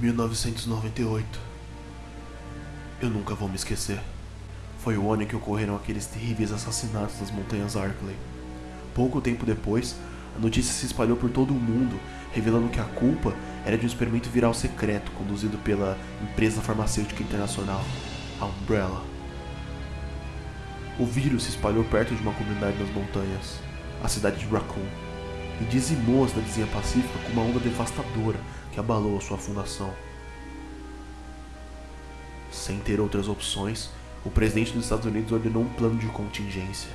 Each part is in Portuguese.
1998. Eu nunca vou me esquecer. Foi o ano em que ocorreram aqueles terríveis assassinatos nas montanhas Arkley. Pouco tempo depois, a notícia se espalhou por todo o mundo, revelando que a culpa era de um experimento viral secreto conduzido pela empresa farmacêutica internacional, a Umbrella. O vírus se espalhou perto de uma comunidade nas montanhas, a cidade de Raccoon, e dizimou a cidadezinha pacífica com uma onda devastadora que abalou a sua fundação. Sem ter outras opções, o presidente dos Estados Unidos ordenou um plano de contingência.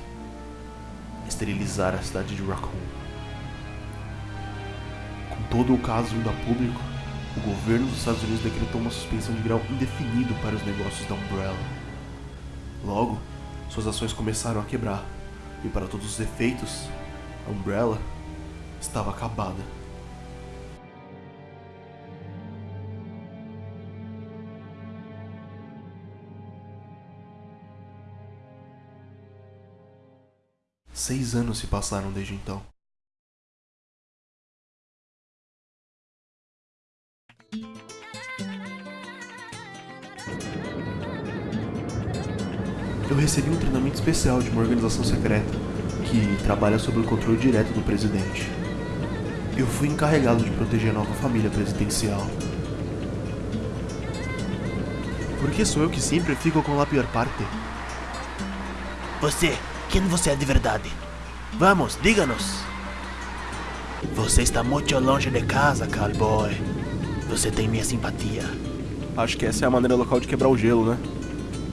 Esterilizar a cidade de Raccoon. Com todo o caso indo a público, o governo dos Estados Unidos decretou uma suspensão de grau indefinido para os negócios da Umbrella. Logo, suas ações começaram a quebrar, e para todos os efeitos, a Umbrella estava acabada. Seis anos se passaram desde então. Eu recebi um treinamento especial de uma organização secreta que trabalha sob o controle direto do presidente. Eu fui encarregado de proteger a nova família presidencial. Por que sou eu que sempre fico com a pior parte? Você, quem você é de verdade? Vamos, diga-nos. Você está muito longe de casa, cowboy. Você tem minha simpatia. Acho que essa é a maneira local de quebrar o gelo, né?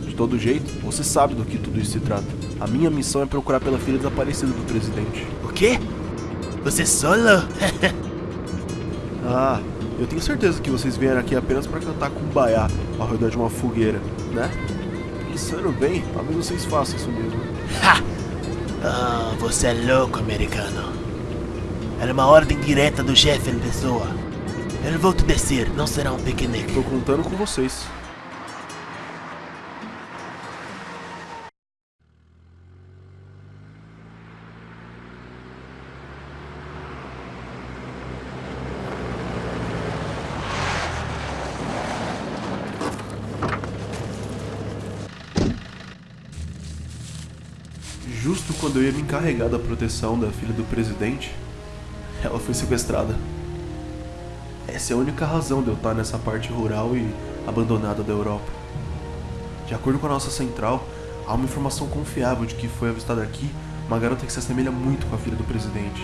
De todo jeito, você sabe do que tudo isso se trata. A minha missão é procurar pela filha desaparecida do presidente. O quê? Você solo? Ah, eu tenho certeza que vocês vieram aqui apenas para cantar kumbaya ao redor de uma fogueira, né? Pensando bem, talvez vocês façam isso mesmo. Ha! Ah, você é louco, americano. Era uma ordem direta do chefe em pessoa. Eu vou te dizer, não será um piquenique. Tô contando com vocês. Justo quando eu ia me encarregar da proteção da filha do presidente, ela foi sequestrada. Essa é a única razão de eu estar nessa parte rural e abandonada da Europa. De acordo com a nossa central, há uma informação confiável de que foi avistada aqui uma garota que se assemelha muito com a filha do presidente.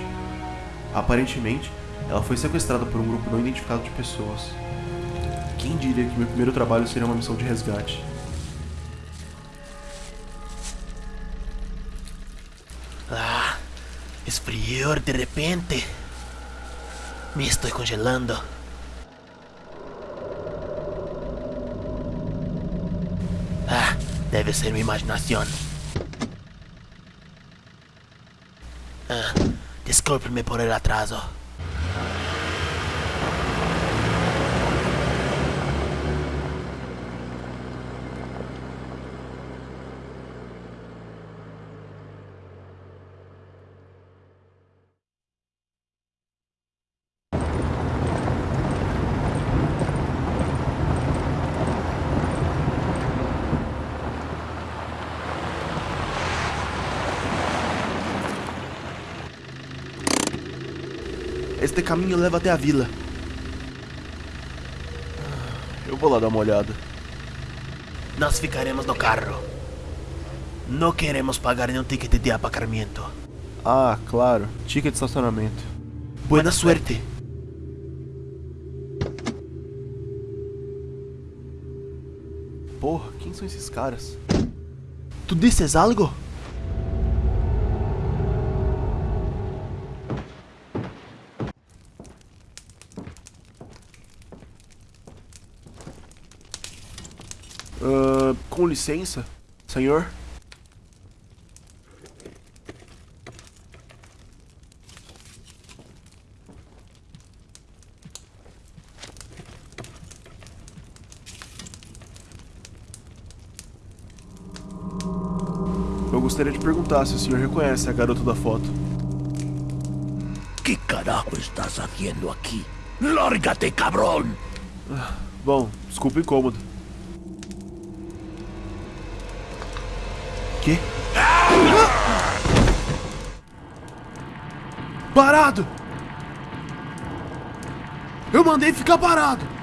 Aparentemente, ela foi sequestrada por um grupo não identificado de pessoas. Quem diria que meu primeiro trabalho seria uma missão de resgate? Esfrió de repente. Me estoy congelando. Ah, debe ser mi imaginación. Ah, discúlpenme por el atraso. Este caminho leva até a vila. Eu vou lá dar uma olhada. Nós ficaremos no carro. Não queremos pagar nenhum ticket de aparcamento. Ah, claro. Ticket de estacionamento. Buena suerte. Porra, quem são esses caras? Tu dizes algo? Ah, com licença, senhor? Eu gostaria de perguntar se o senhor reconhece a garota da foto. ¿Qué carajo estás haciendo aquí? ¡Lárgate, cabrón! Bom, desculpa o incômodo. Que? Parado! Eu mandei ficar parado!